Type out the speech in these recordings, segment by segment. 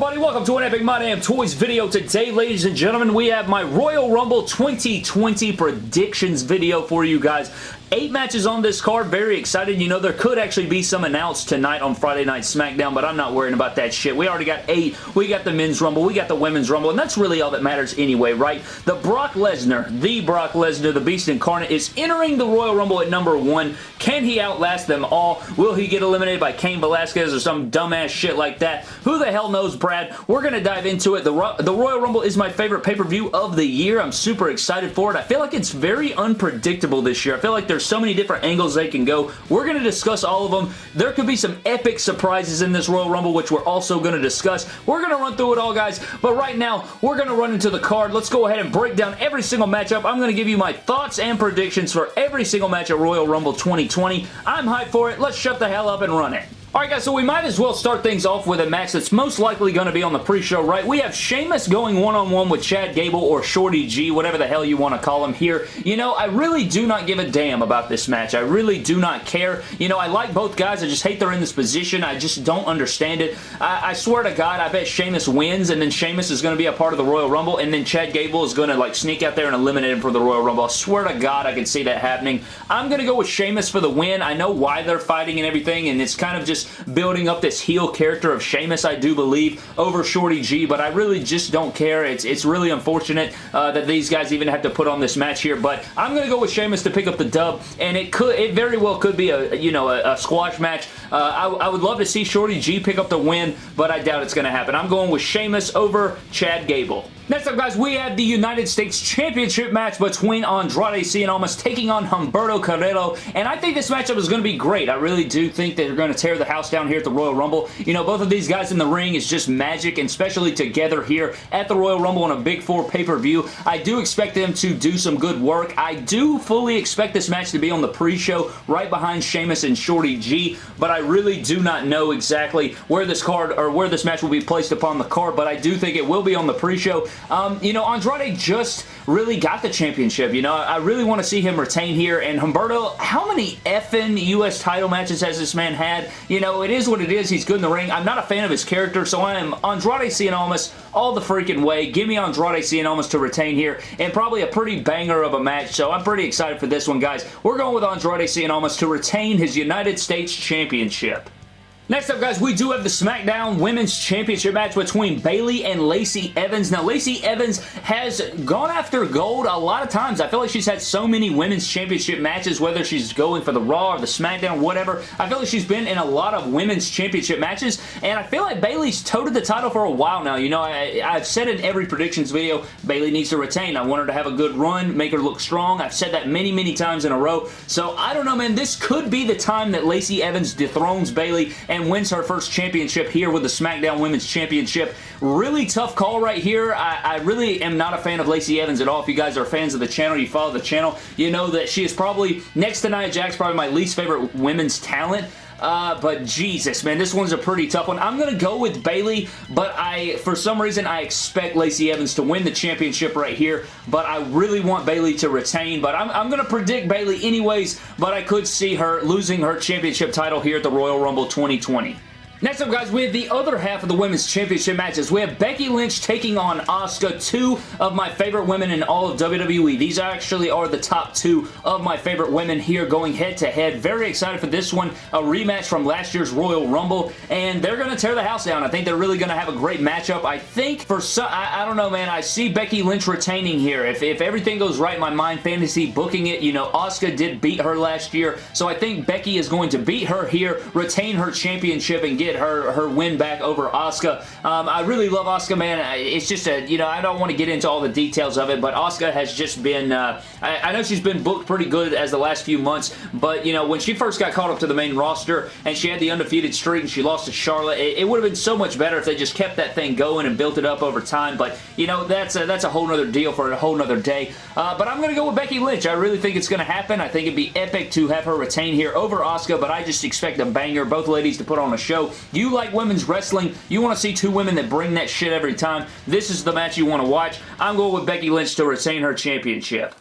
everybody? Welcome to an Epic My Damn Toys video. Today, ladies and gentlemen, we have my Royal Rumble 2020 predictions video for you guys. Eight matches on this card. Very excited. You know, there could actually be some announced tonight on Friday Night SmackDown, but I'm not worrying about that shit. We already got eight. We got the Men's Rumble. We got the Women's Rumble, and that's really all that matters anyway, right? The Brock Lesnar, the Brock Lesnar, the Beast Incarnate, is entering the Royal Rumble at number one. Can he outlast them all? Will he get eliminated by Cain Velasquez or some dumbass shit like that? Who the hell knows, Brad? We're going to dive into it. The, the Royal Rumble is my favorite pay-per-view of the year. I'm super excited for it. I feel like it's very unpredictable this year. I feel like there's so many different angles they can go. We're going to discuss all of them. There could be some epic surprises in this Royal Rumble, which we're also going to discuss. We're going to run through it all, guys, but right now, we're going to run into the card. Let's go ahead and break down every single matchup. I'm going to give you my thoughts and predictions for every single match at Royal Rumble 2020. I'm hyped for it. Let's shut the hell up and run it. Alright guys, so we might as well start things off with a match that's most likely going to be on the pre-show, right? We have Sheamus going one-on-one -on -one with Chad Gable or Shorty G, whatever the hell you want to call him here. You know, I really do not give a damn about this match. I really do not care. You know, I like both guys. I just hate they're in this position. I just don't understand it. I, I swear to God, I bet Sheamus wins, and then Sheamus is going to be a part of the Royal Rumble, and then Chad Gable is going to, like, sneak out there and eliminate him for the Royal Rumble. I swear to God, I can see that happening. I'm going to go with Sheamus for the win. I know why they're fighting and everything, and it's kind of just building up this heel character of Sheamus, I do believe, over Shorty G, but I really just don't care. It's, it's really unfortunate uh, that these guys even have to put on this match here, but I'm going to go with Sheamus to pick up the dub, and it could, it very well could be a, you know, a, a squash match. Uh, I, I, would love to see Shorty G pick up the win, but I doubt it's going to happen. I'm going with Sheamus over Chad Gable. Next up, guys, we have the United States Championship match between Andrade Cien Almas taking on Humberto Carrillo, and I think this matchup is going to be great. I really do think that they're going to tear the house down here at the Royal Rumble. You know, both of these guys in the ring is just magic, and especially together here at the Royal Rumble on a Big Four pay-per-view. I do expect them to do some good work. I do fully expect this match to be on the pre-show right behind Sheamus and Shorty G, but I really do not know exactly where this card or where this match will be placed upon the card, but I do think it will be on the pre-show. Um, you know, Andrade just really got the championship. You know, I really want to see him retain here. And Humberto, how many effing U.S. title matches has this man had? You know, it is what it is. He's good in the ring. I'm not a fan of his character, so I am Andrade Cien Almas all the freaking way. Give me Andrade Cien Almas to retain here, and probably a pretty banger of a match, so I'm pretty excited for this one, guys. We're going with Andrade Cien Almas to retain his United States Championship. Next up, guys, we do have the SmackDown Women's Championship match between Bayley and Lacey Evans. Now, Lacey Evans has gone after gold a lot of times. I feel like she's had so many Women's Championship matches, whether she's going for the Raw or the SmackDown, whatever. I feel like she's been in a lot of Women's Championship matches, and I feel like Bayley's toted the title for a while now. You know, I, have said in every predictions video, Bayley needs to retain. I want her to have a good run, make her look strong. I've said that many, many times in a row. So, I don't know, man. This could be the time that Lacey Evans dethrones Bayley and and wins her first championship here with the SmackDown Women's Championship. Really tough call right here. I, I really am not a fan of Lacey Evans at all. If you guys are fans of the channel, you follow the channel, you know that she is probably, next to Nia Jax, probably my least favorite women's talent. Uh, but Jesus, man, this one's a pretty tough one. I'm going to go with Bayley, but I, for some reason, I expect Lacey Evans to win the championship right here, but I really want Bayley to retain, but I'm, I'm going to predict Bayley anyways, but I could see her losing her championship title here at the Royal Rumble 2020. Next up, guys, we have the other half of the Women's Championship matches. We have Becky Lynch taking on Asuka, two of my favorite women in all of WWE. These actually are the top two of my favorite women here going head-to-head. -head. Very excited for this one. A rematch from last year's Royal Rumble, and they're going to tear the house down. I think they're really going to have a great matchup. I think for some, I, I, don't know, man, I see Becky Lynch retaining here. If, if everything goes right in my mind, fantasy booking it, you know, Asuka did beat her last year, so I think Becky is going to beat her here, retain her championship, and get get her, her win back over Asuka. Um, I really love Asuka, man. It's just a, you know, I don't want to get into all the details of it, but Asuka has just been, uh, I, I, know she's been booked pretty good as the last few months, but, you know, when she first got called up to the main roster and she had the undefeated streak and she lost to Charlotte, it, it would have been so much better if they just kept that thing going and built it up over time, but, you know, that's a, that's a whole nother deal for a whole nother day. Uh, but I'm going to go with Becky Lynch. I really think it's going to happen. I think it'd be epic to have her retain here over Asuka, but I just expect a banger. Both ladies to put on a show. You like women's wrestling, you want to see two women that bring that shit every time, this is the match you want to watch. I'm going with Becky Lynch to retain her championship.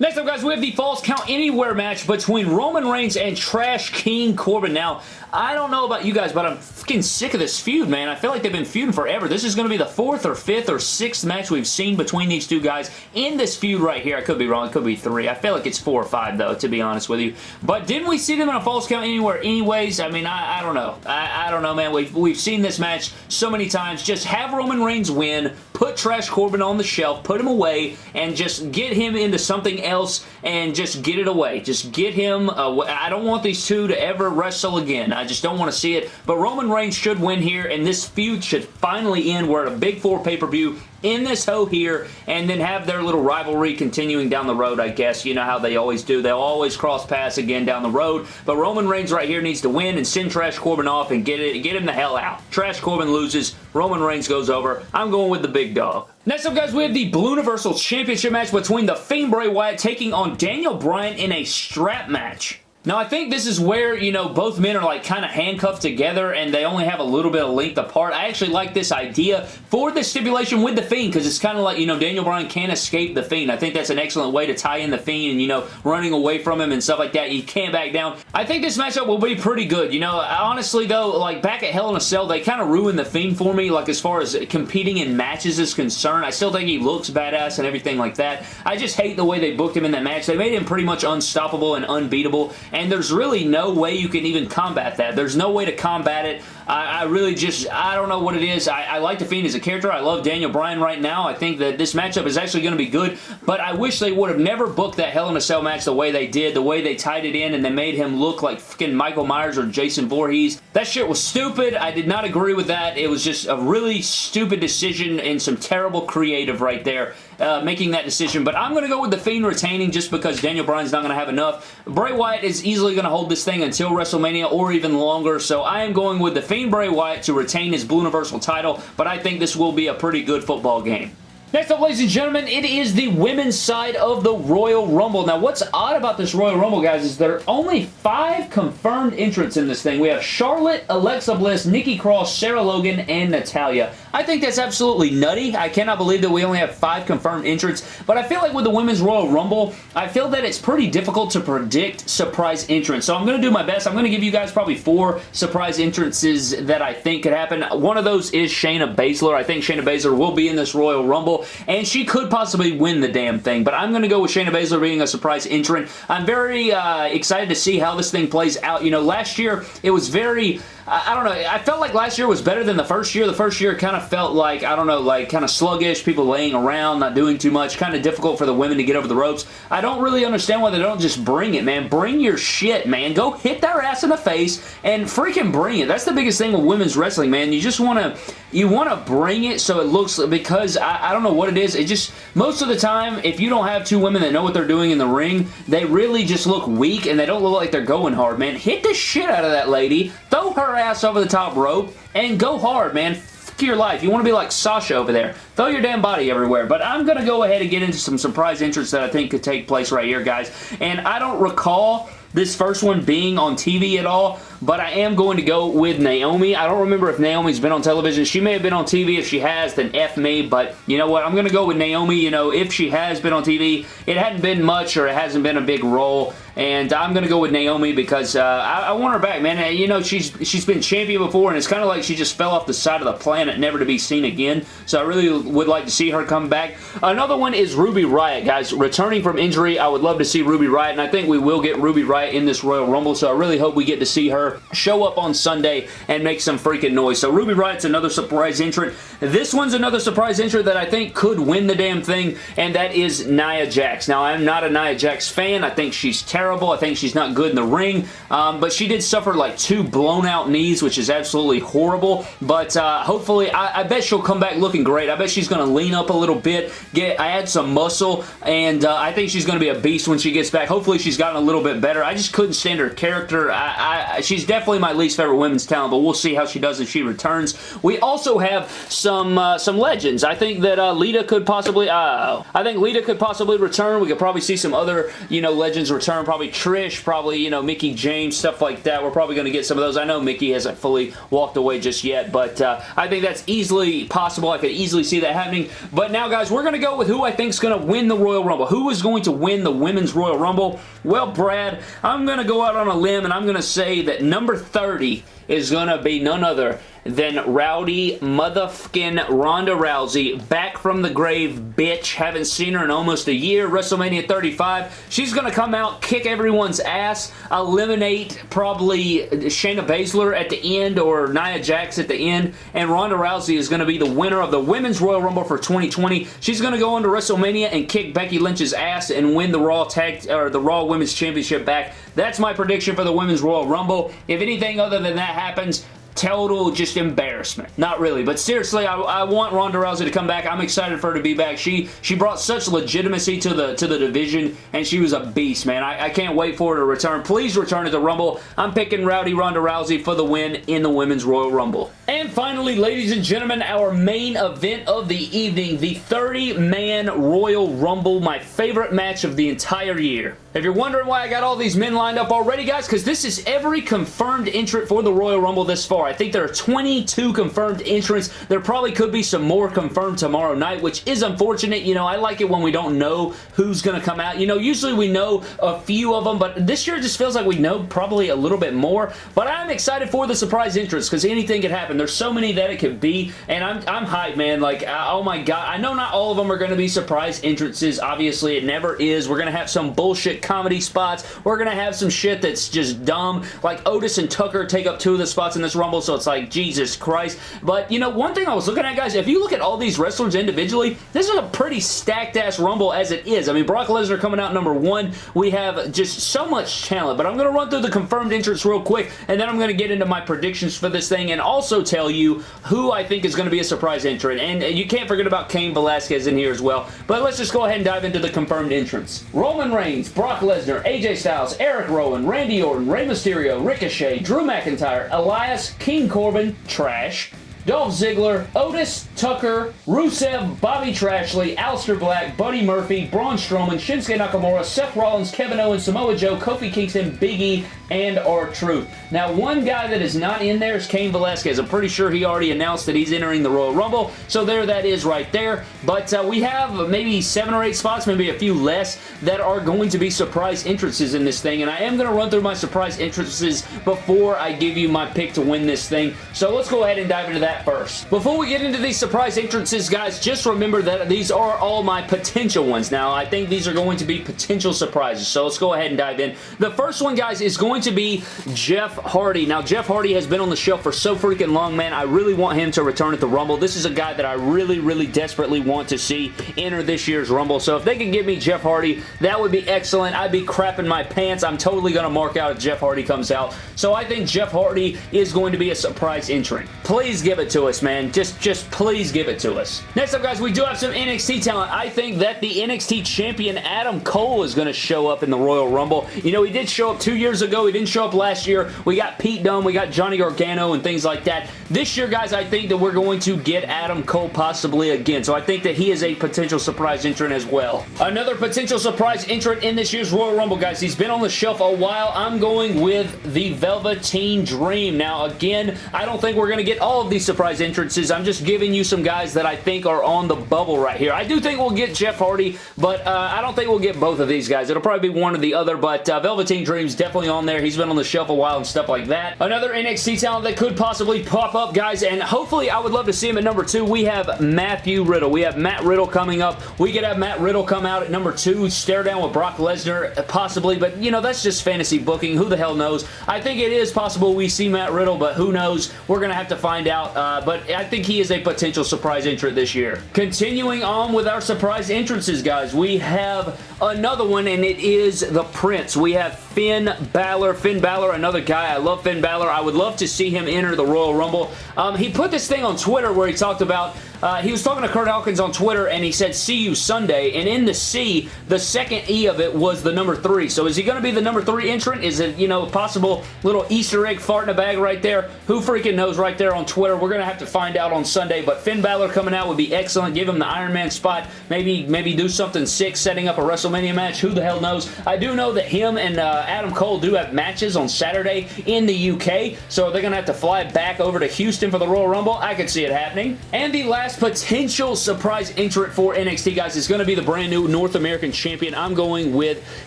Next up, guys, we have the Falls Count Anywhere match between Roman Reigns and Trash King Corbin. Now, I don't know about you guys, but I'm fucking sick of this feud, man. I feel like they've been feuding forever. This is going to be the fourth or fifth or sixth match we've seen between these two guys in this feud right here. I could be wrong. It could be three. I feel like it's four or five, though, to be honest with you. But didn't we see them in a Falls Count Anywhere anyways? I mean, I, I don't know. I, I don't know, man. We've, we've seen this match so many times. Just have Roman Reigns win, put Trash Corbin on the shelf, put him away, and just get him into something else and just get it away. Just get him away. I don't want these two to ever wrestle again. I just don't want to see it. But Roman Reigns should win here, and this feud should finally end. We're at a Big Four pay-per-view in this hoe here and then have their little rivalry continuing down the road, I guess. You know how they always do. They'll always cross paths again down the road. But Roman Reigns right here needs to win and send Trash Corbin off and get it, get him the hell out. Trash Corbin loses. Roman Reigns goes over. I'm going with the big dog. Next up, guys, we have the Blue Universal Championship match between The Fiend Bray Wyatt taking on Daniel Bryan in a strap match. Now, I think this is where, you know, both men are like kind of handcuffed together and they only have a little bit of length apart. I actually like this idea for the stipulation with The Fiend because it's kind of like, you know, Daniel Bryan can't escape The Fiend. I think that's an excellent way to tie in The Fiend and, you know, running away from him and stuff like that. He can't back down. I think this matchup will be pretty good. You know, honestly, though, like back at Hell in a Cell, they kind of ruined The Fiend for me, like as far as competing in matches is concerned. I still think he looks badass and everything like that. I just hate the way they booked him in that match. They made him pretty much unstoppable and unbeatable and there's really no way you can even combat that. There's no way to combat it. I, I really just, I don't know what it is. I, I like The Fiend as a character. I love Daniel Bryan right now. I think that this matchup is actually going to be good, but I wish they would have never booked that Hell in a Cell match the way they did, the way they tied it in and they made him look like fucking Michael Myers or Jason Voorhees. That shit was stupid. I did not agree with that. It was just a really stupid decision and some terrible creative right there uh, making that decision, but I'm going to go with The Fiend retaining just because Daniel Bryan's not going to have enough. Bray Wyatt is easily going to hold this thing until WrestleMania or even longer, so I am going with The Fiend Bray Wyatt to retain his Blue Universal title, but I think this will be a pretty good football game. Next up, ladies and gentlemen, it is the women's side of the Royal Rumble. Now, what's odd about this Royal Rumble, guys, is there are only five confirmed entrants in this thing. We have Charlotte, Alexa Bliss, Nikki Cross, Sarah Logan, and Natalya. I think that's absolutely nutty. I cannot believe that we only have five confirmed entrants, but I feel like with the Women's Royal Rumble, I feel that it's pretty difficult to predict surprise entrants. So I'm going to do my best. I'm going to give you guys probably four surprise entrances that I think could happen. One of those is Shayna Baszler. I think Shayna Baszler will be in this Royal Rumble and she could possibly win the damn thing, but I'm going to go with Shayna Baszler being a surprise entrant. I'm very uh, excited to see how this thing plays out. You know, last year, it was very I, I, don't know. I felt like last year was better than the first year. The first year kind of felt like, I don't know, like kind of sluggish, people laying around, not doing too much, kind of difficult for the women to get over the ropes. I don't really understand why they don't just bring it, man. Bring your shit, man. Go hit their ass in the face and freaking bring it. That's the biggest thing with women's wrestling, man. You just want to, you want to bring it so it looks, because I, I don't know what it is. It just, most of the time, if you don't have two women that know what they're doing in the ring, they really just look weak and they don't look like they're going hard, man. Hit the shit out of that lady. Throw her ass over the top rope and go hard, man your life. You want to be like Sasha over there. Throw your damn body everywhere. But I'm going to go ahead and get into some surprise entrants that I think could take place right here, guys. And I don't recall this first one being on TV at all, but I am going to go with Naomi. I don't remember if Naomi's been on television. She may have been on TV. If she has, then F me, but you know what? I'm going to go with Naomi. You know, if she has been on TV, it hadn't been much or it hasn't been a big role, and I'm going to go with Naomi because uh, I, I, want her back, man. You know, she's she's been champion before, and it's kind of like she just fell off the side of the planet, never to be seen again, so I really would like to see her come back. Another one is Ruby Riott, guys. Returning from injury, I would love to see Ruby Riott, and I think we will get Ruby Riott in this Royal Rumble, so I really hope we get to see her show up on Sunday and make some freaking noise. So Ruby Riott's another surprise entrant. This one's another surprise entrant that I think could win the damn thing, and that is Nia Jax. Now, I'm not a Nia Jax fan. I think she's terrible. I think she's not good in the ring, um, but she did suffer like two blown out knees, which is absolutely horrible, but uh, hopefully, I, I, bet she'll come back looking great. I bet she's going to lean up a little bit, get add some muscle, and uh, I think she's going to be a beast when she gets back. Hopefully, she's gotten a little bit better. I just couldn't stand her character. I, I, she she's definitely my least favorite women's talent, but we'll see how she does if she returns. We also have some uh, some legends. I think that uh, Lita could possibly, uh, I think Lita could possibly return. We could probably see some other, you know, legends return. Probably Trish, probably, you know, Mickie James, stuff like that. We're probably going to get some of those. I know Mickie hasn't fully walked away just yet, but uh, I think that's easily possible. I could easily see that happening. But now, guys, we're going to go with who I think is going to win the Royal Rumble. Who is going to win the Women's Royal Rumble? Well, Brad, I'm going to go out on a limb and I'm going to say that number 30 is going to be none other than Rowdy motherfucking Ronda Rousey. Back from the grave, bitch. Haven't seen her in almost a year. WrestleMania 35. She's going to come out, kick everyone's ass, eliminate probably Shayna Baszler at the end or Nia Jax at the end, and Ronda Rousey is going to be the winner of the Women's Royal Rumble for 2020. She's going to go into WrestleMania and kick Becky Lynch's ass and win the Raw Tag or the Raw Women's Championship back. That's my prediction for the Women's Royal Rumble. If anything other than that happens, total just embarrassment. Not really, but seriously, I, I, want Ronda Rousey to come back. I'm excited for her to be back. She she brought such legitimacy to the to the division, and she was a beast, man. I, I can't wait for her to return. Please return to the Rumble. I'm picking Rowdy Ronda Rousey for the win in the Women's Royal Rumble. And finally, ladies and gentlemen, our main event of the evening, the 30-man Royal Rumble, my favorite match of the entire year. If you're wondering why I got all these men lined up already, guys, because this is every confirmed entrant for the Royal Rumble this far. I think there are 22 confirmed entrants. There probably could be some more confirmed tomorrow night, which is unfortunate. You know, I like it when we don't know who's going to come out. You know, usually we know a few of them, but this year just feels like we know probably a little bit more. But I'm excited for the surprise entrants because anything could happen. There's so many that it could be, and I'm, I'm hyped, man. Like, oh my god. I know not all of them are going to be surprise entrances. Obviously, it never is. We're going to have some bullshit comedy spots. We're going to have some shit that's just dumb. Like Otis and Tucker take up two of the spots in this Rumble, so it's like, Jesus Christ. But, you know, one thing I was looking at, guys, if you look at all these wrestlers individually, this is a pretty stacked-ass Rumble as it is. I mean, Brock Lesnar coming out number one. We have just so much talent, but I'm going to run through the confirmed entrants real quick, and then I'm going to get into my predictions for this thing and also tell you who I think is going to be a surprise entrant. And uh, you can't forget about Cain Velasquez in here as well. But let's just go ahead and dive into the confirmed entrants. Roman Reigns, Brock Lesnar, AJ Styles, Eric Rowan, Randy Orton, Rey Mysterio, Ricochet, Drew McIntyre, Elias, King Corbin, Trash, Dolph Ziggler, Otis, Tucker, Rusev, Bobby Trashley, Aleister Black, Buddy Murphy, Braun Strowman, Shinsuke Nakamura, Seth Rollins, Kevin Owens, Samoa Joe, Kofi Kingston, Big E, and R-Truth. Now, one guy that is not in there is Cain Velasquez. I'm pretty sure he already announced that he's entering the Royal Rumble, so there that is right there. But uh, we have maybe seven or eight spots, maybe a few less, that are going to be surprise entrances in this thing, and I am going to run through my surprise entrances before I give you my pick to win this thing. So let's go ahead and dive into that first. Before we get into these surprise entrances, guys, just remember that these are all my potential ones. Now, I think these are going to be potential surprises, so let's go ahead and dive in. The first one, guys, is going to be Jeff Hardy. Now, Jeff Hardy has been on the shelf for so freaking long, man. I really want him to return at the Rumble. This is a guy that I really, really desperately want to see enter this year's Rumble. So if they can give me Jeff Hardy, that would be excellent. I'd be crapping my pants. I'm totally going to mark out if Jeff Hardy comes out. So I think Jeff Hardy is going to be a surprise entrant. Please give it to us, man. Just, just please give it to us. Next up, guys, we do have some NXT talent. I think that the NXT champion Adam Cole is going to show up in the Royal Rumble. You know, he did show up two years ago. He didn't show up last year. We got Pete Dunne, we got Johnny Gargano, and things like that. This year, guys, I think that we're going to get Adam Cole possibly again. So I think that he is a potential surprise entrant as well. Another potential surprise entrant in this year's Royal Rumble, guys. He's been on the shelf a while. I'm going with the Velveteen Dream. Now, again, I don't think we're going to get all of these surprise entrances. I'm just giving you some guys that I think are on the bubble right here. I do think we'll get Jeff Hardy, but uh, I don't think we'll get both of these guys. It'll probably be one or the other, but uh, Velveteen Dream's definitely on there. He's been on the shelf a while and stuff like that. Another NXT talent that could possibly pop up, guys, and hopefully I would love to see him at number two. We have Matthew Riddle. We have Matt Riddle coming up. We could have Matt Riddle come out at number two, stare down with Brock Lesnar, possibly, but, you know, that's just fantasy booking. Who the hell knows? I think it is possible we see Matt Riddle, but who knows? We're going to have to find out, uh, Uh, but I think he is a potential surprise entrant this year. Continuing on with our surprise entrances, guys, we have another one, and it is the Prince. We have Finn Balor. Finn Balor, another guy. I love Finn Balor. I would love to see him enter the Royal Rumble. Um, he put this thing on Twitter where he talked about uh, he was talking to Curt Hawkins on Twitter and he said, see you Sunday. And in the C, the second E of it was the number three. So is he going to be the number three entrant? Is it, you know, a possible little Easter egg fart in a bag right there? Who freaking knows right there on Twitter? We're going to have to find out on Sunday. But Finn Balor coming out would be excellent. Give him the Iron Man spot. Maybe, maybe do something sick setting up a WrestleMania match. Who the hell knows? I do know that him and uh, Adam Cole do have matches on Saturday in the UK. So they're going to have to fly back over to Houston for the Royal Rumble. I could see it happening. And the last potential surprise entrant for NXT, guys, is going to be the brand new North American Champion. I'm going with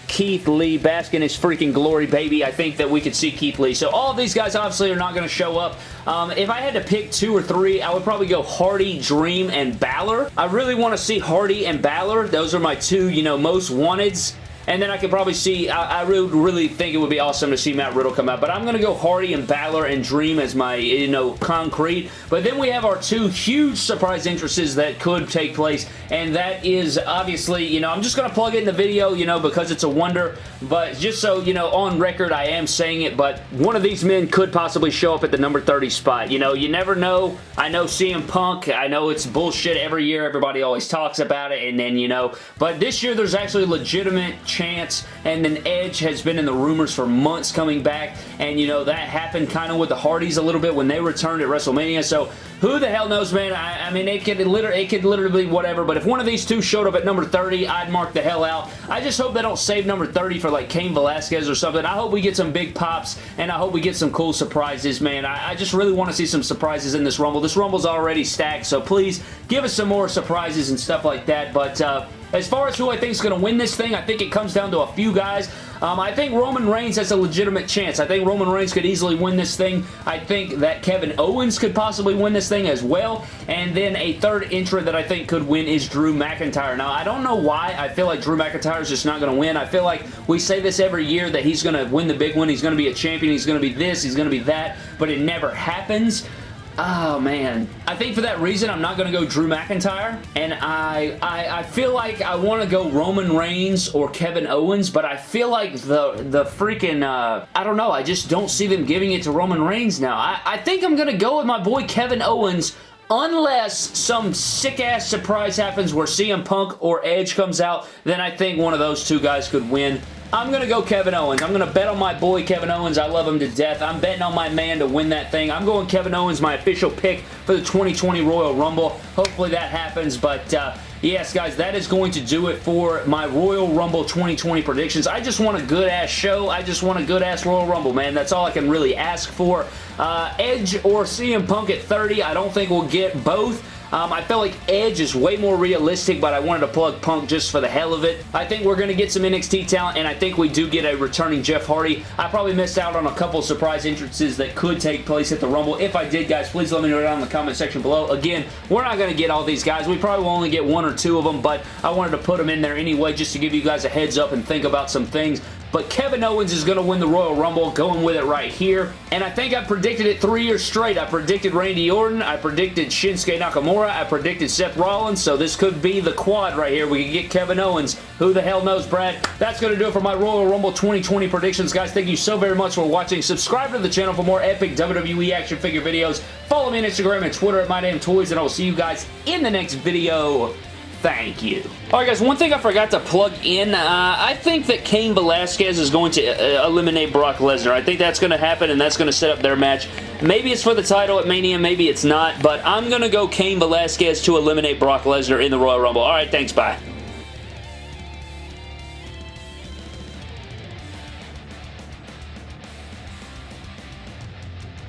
Keith Lee. Bask in his freaking glory, baby. I think that we could see Keith Lee. So all these guys obviously are not going to show up. Um, if I had to pick two or three, I would probably go Hardy, Dream, and Balor. I really want to see Hardy and Balor. Those are my two, you know, most wanteds. And then I could probably see, I, I, really, really think it would be awesome to see Matt Riddle come out. But I'm going to go Hardy and Balor and Dream as my, you know, concrete. But then we have our two huge surprise entrances that could take place. And that is obviously, you know, I'm just going to plug it in the video, you know, because it's a wonder. But just so, you know, on record, I am saying it. But one of these men could possibly show up at the number 30 spot. You know, you never know. I know CM Punk. I know it's bullshit every year. Everybody always talks about it. And then, you know, but this year there's actually legitimate chance. And then Edge has been in the rumors for months coming back. And, you know, that happened kind of with the Hardys a little bit when they returned at WrestleMania. So who the hell knows, man? I, I, mean, it could, literally, it could literally be whatever, but if one of these two showed up at number 30, I'd mark the hell out. I just hope they don't save number 30 for like Cain Velasquez or something. I hope we get some big pops, and I hope we get some cool surprises, man. I, I just really want to see some surprises in this Rumble. This Rumble's already stacked, so please give us some more surprises and stuff like that, but uh, as far as who I think is going to win this thing, I think it comes down to a few guys. Um, I think Roman Reigns has a legitimate chance. I think Roman Reigns could easily win this thing. I think that Kevin Owens could possibly win this thing as well. And then a third entrant that I think could win is Drew McIntyre. Now, I don't know why I feel like Drew McIntyre is just not going to win. I feel like we say this every year that he's going to win the big one. He's going to be a champion. He's going to be this. He's going to be that. But it never happens. Oh, man. I think for that reason, I'm not going to go Drew McIntyre, and I, I, I feel like I want to go Roman Reigns or Kevin Owens, but I feel like the, the freaking, uh, I don't know, I just don't see them giving it to Roman Reigns now. I, I think I'm going to go with my boy Kevin Owens unless some sick-ass surprise happens where CM Punk or Edge comes out, then I think one of those two guys could win. I'm going to go Kevin Owens. I'm going to bet on my boy Kevin Owens. I love him to death. I'm betting on my man to win that thing. I'm going Kevin Owens, my official pick for the 2020 Royal Rumble. Hopefully that happens, but uh, yes, guys, that is going to do it for my Royal Rumble 2020 predictions. I just want a good-ass show. I just want a good-ass Royal Rumble, man. That's all I can really ask for. Uh, Edge or CM Punk at 30, I don't think we'll get both. Um, I felt like Edge is way more realistic, but I wanted to plug Punk just for the hell of it. I think we're going to get some NXT talent, and I think we do get a returning Jeff Hardy. I probably missed out on a couple surprise entrances that could take place at the Rumble. If I did, guys, please let me know down in the comment section below. Again, we're not going to get all these guys. We probably will only get one or two of them, but I wanted to put them in there anyway just to give you guys a heads up and think about some things. But Kevin Owens is going to win the Royal Rumble, going with it right here. And I think I predicted it three years straight. I predicted Randy Orton. I predicted Shinsuke Nakamura. I predicted Seth Rollins. So this could be the quad right here. We can get Kevin Owens. Who the hell knows, Brad? That's going to do it for my Royal Rumble 2020 predictions. Guys, thank you so very much for watching. Subscribe to the channel for more epic WWE action figure videos. Follow me on Instagram and Twitter at MyDamnToys, and I will see you guys in the next video. Thank you. Alright guys, one thing I forgot to plug in, uh, I think that Cain Velasquez is going to uh, eliminate Brock Lesnar. I think that's going to happen and that's going to set up their match. Maybe it's for the title at Mania, maybe it's not, but I'm going to go Cain Velasquez to eliminate Brock Lesnar in the Royal Rumble. Alright, thanks, bye.